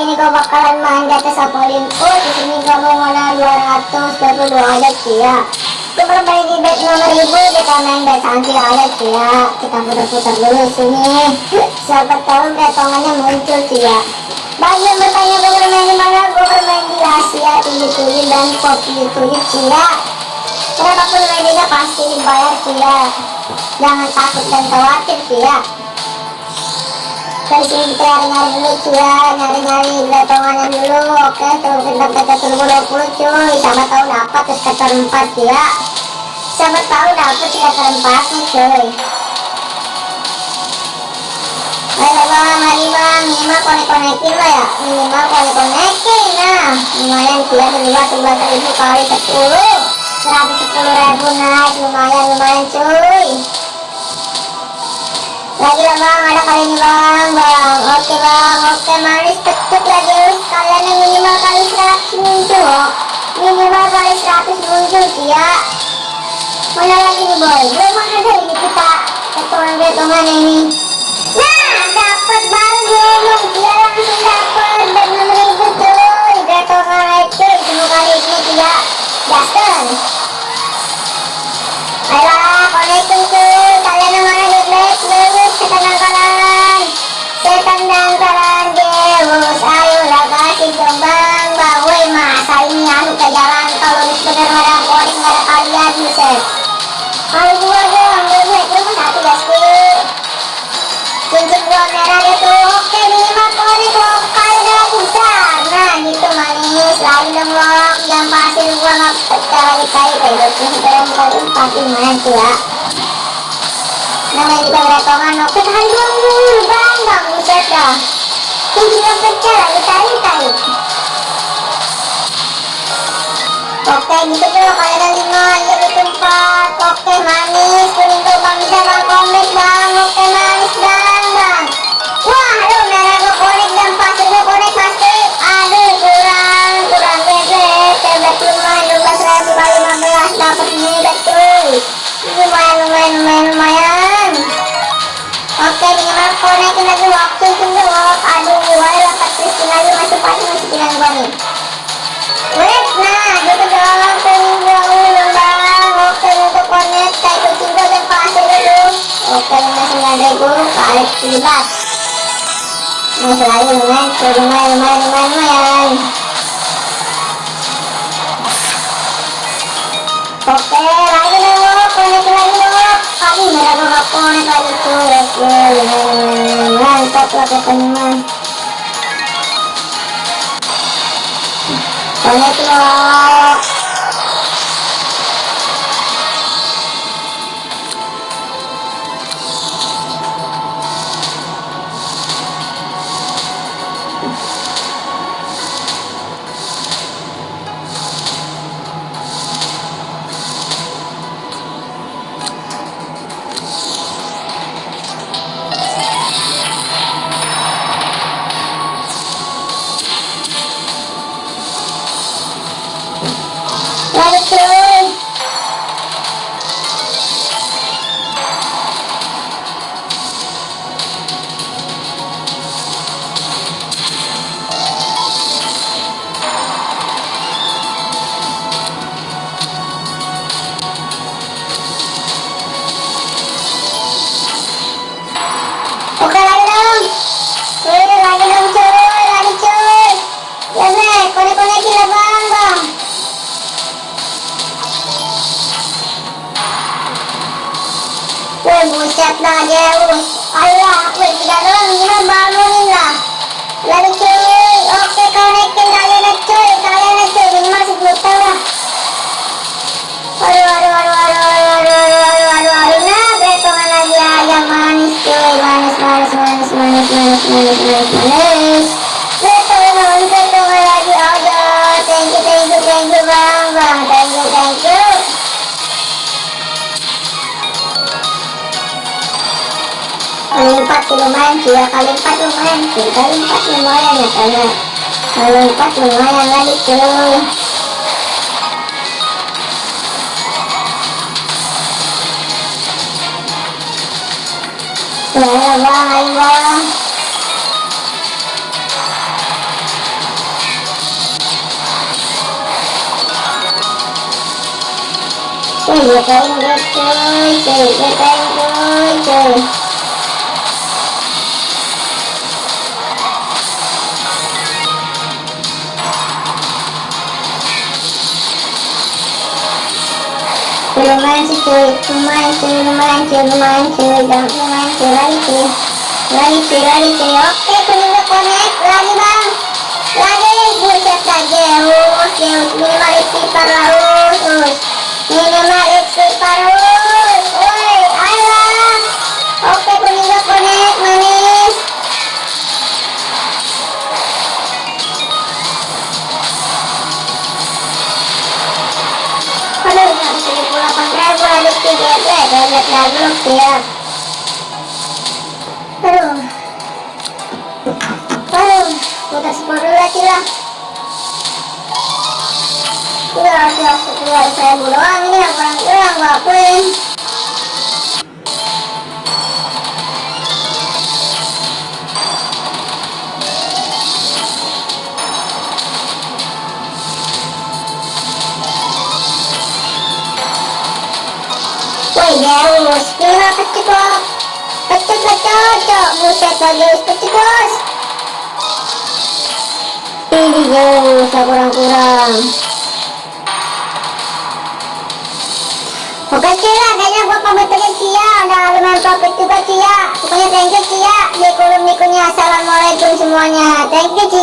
ini gue bakalan main di atas Olympus di sini mau modal 222 aja ya. Gue di bet nomor ribu kita main bet sanksi aja ya. Kita putar-putar dulu sini. Siapa tahu betongannya muncul ya. Bagi yang bertanya gue bermain di mana? Gue bermain di Asia 77 dan Pop 77 ya. Berapapun mainnya pasti dibayar ya. Jangan takut dan khawatir ya dari sini kita nyari-nyari dulu ya nyari-nyari betongannya dulu oke tuh kita turbo 20 cuy siapa tahu dapat terus kata 4 ya siapa tahu dapat kata 4 nih cuy ayo bang mari bang minimal konek-konekin lah ya minimal konek-konekin nah lumayan dia dua sebelas ribu kali 10 110 ribu naik lumayan lumayan cuy lagi lah bang ada kali ini bang. Bang oke bang. Oke manis tetep lagi kalian yang minimal kali 100 muncul minimal kali 100 muncul ya mana lagi nih boy? Belum ada ini kita. Ketongan-ketongan ini. Nah dapat baru ngomong dia langsung dapat dan ribu cuy. Ketongan itu semua kali ini dia Justin selain dong lo yang pasti gua nggak pecah lagi kali beloknya sekarang kali pasti mati ya namanya juga beratongan lo ketahan dong dulu bang bang buset dah ini juga pecah lagi kali kali oke gitu dong ada lima lebih tempat oke manis kuning tuh bang bisa bang bang. Oke manis bang. 9.000 kali 17 masih lagi lumayan lumayan lumayan lumayan lumayan oke lagi konek lagi konek lagi tuh mantap lah teman konek buset dah Zeus Ayolah woi tiga doang gimana bangunin lah Lagi cuy Oke konekin kalian lah cuy Kalian lah cuy minimal 10 tahun lah Aduh aduh aduh aduh aduh aduh aduh aduh aduh aduh Nah betongan lagi aja manis cuy Manis manis manis manis manis manis manis manis Lompat ke lumayan tiga kali empat lumayan tiga kali empat lumayan ya karena kalau empat lumayan lagi tuh Ayo bang, ayo bang Trời ơi, trời ơi, trời ơi, trời ơi, trời ơi lumayan sih cuy lumayan cuy lumayan cuy lumayan cuy dan lumayan cuy lagi cuy lagi cuy lagi cuy oke kuning udah connect lagi bang lagi buset aja us minimal istighfar lah minimal istighfar lihat lagu ya. Aduh, aduh, putar semua dulu lagi lah. Udah, udah, udah, saya doang ini yang kurang kurang? Woi, Kecil kok. Kecil kecil, buset bagus, bos. Ini jauh, kurang-kurang. Oke Cia, kayaknya gua pamit aja Cia. Udah lumayan profit juga Cia. Pokoknya thank you Cia. Di kolom nikunnya Assalamualaikum semuanya. Thank you Cia